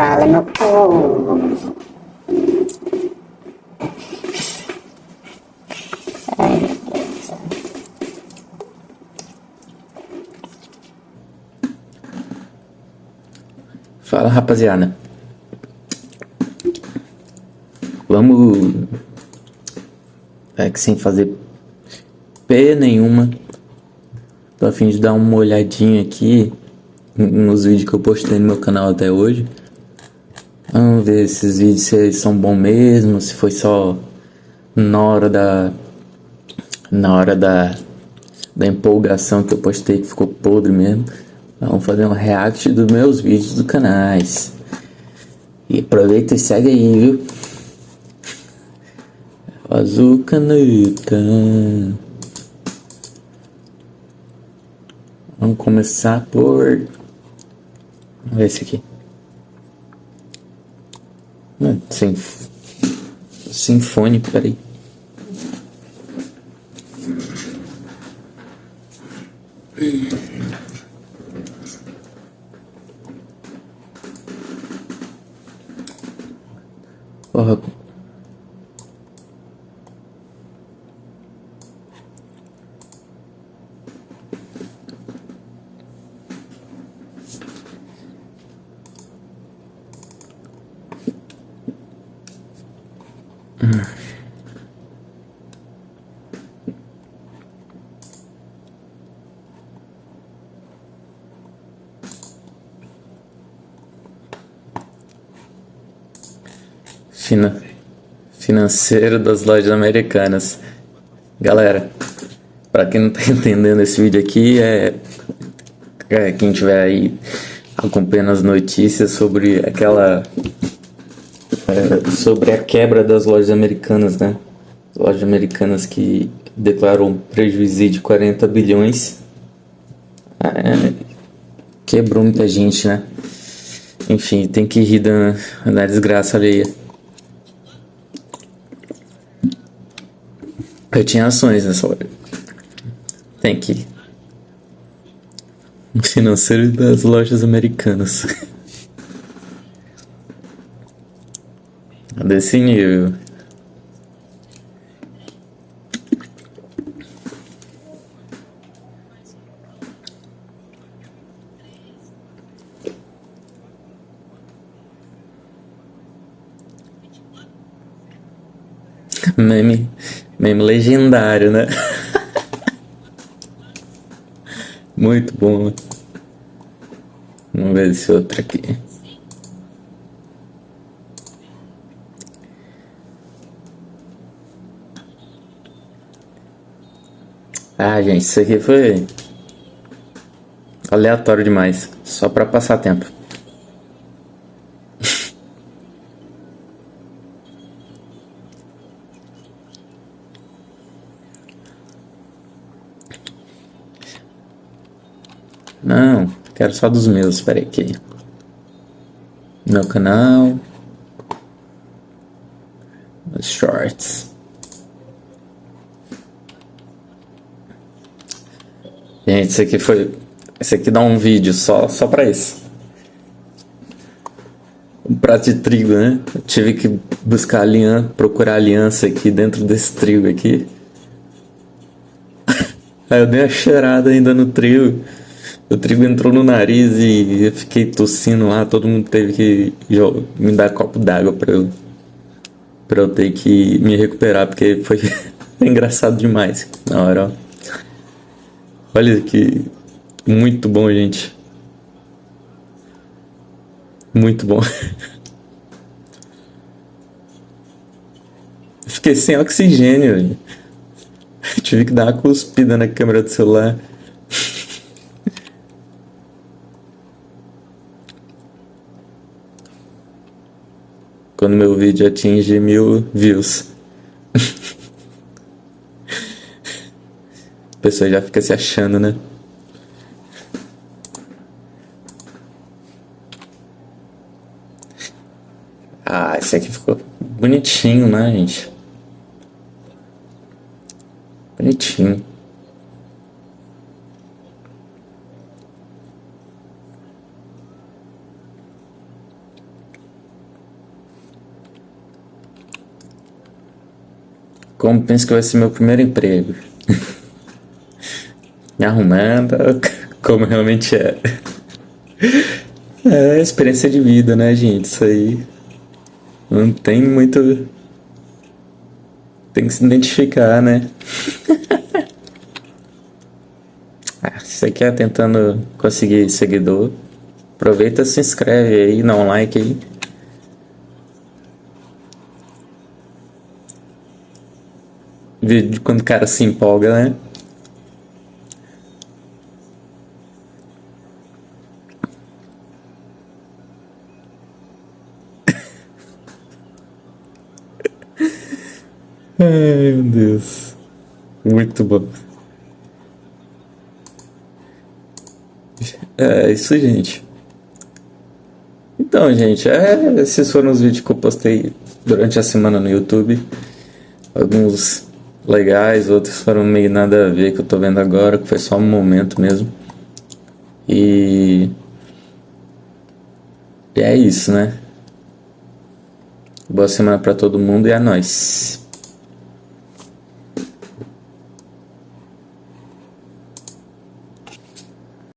Fala, meu povo. Fala rapaziada. Vamos. É que sem fazer P nenhuma. Tô a fim de dar uma olhadinha aqui nos vídeos que eu postei no meu canal até hoje. Vamos ver esses vídeos se eles são bons mesmo, se foi só na hora da. Na hora da. Da empolgação que eu postei que ficou podre mesmo. Vamos fazer um react dos meus vídeos do canais. E aproveita e segue aí, viu? Azul caneta. Vamos começar por. Vamos ver esse aqui. Não, sinf... Sinfônico, peraí. Porra. Fina... Financeiro das lojas americanas. Galera, para quem não tá entendendo esse vídeo aqui, é... é quem tiver aí acompanhando as notícias sobre aquela é, sobre a quebra das lojas americanas, né? Lojas americanas que declaram um prejuízo de 40 bilhões. É, quebrou muita gente, né? Enfim, tem que rir da, da desgraça alheia. Eu tinha ações nessa hora. Tem que. Financeiro das lojas americanas. Desse nível. Meme, meme legendário, né? Muito bom. Vamos ver esse outro aqui. Ah, gente, isso aqui foi aleatório demais, só para passar tempo. Não, quero só dos meus, espera aqui. Meu canal. Os shorts. Gente, esse aqui foi. Esse aqui dá um vídeo só, só pra isso. Um prato de trigo, né? Eu tive que buscar aliança, procurar aliança aqui dentro desse trigo aqui. Aí eu dei uma cheirada ainda no trigo. O trigo entrou no nariz e eu fiquei tossindo lá. Todo mundo teve que me dar copo d'água pra eu, pra eu ter que me recuperar, porque foi engraçado demais na hora. Olha que muito bom, gente. Muito bom. Fiquei sem oxigênio. Tive que dar uma cuspida na câmera do celular. Quando meu vídeo atinge mil views. A pessoa já fica se achando, né? Ah, esse aqui ficou bonitinho, né, gente? Bonitinho. Como penso que vai ser meu primeiro emprego. Me arrumando, como realmente é. É experiência de vida, né, gente? Isso aí. Não tem muito. Tem que se identificar, né? ah, se você quer tentando conseguir seguidor, aproveita e se inscreve aí, dá um like aí. Vídeo quando o cara se empolga, né? Ai, meu Deus. Muito bom. É isso, gente. Então, gente, é, esses foram os vídeos que eu postei durante a semana no YouTube. Alguns legais, outros foram meio nada a ver que eu tô vendo agora, que foi só um momento mesmo. E, e é isso, né? Boa semana para todo mundo e é nóis.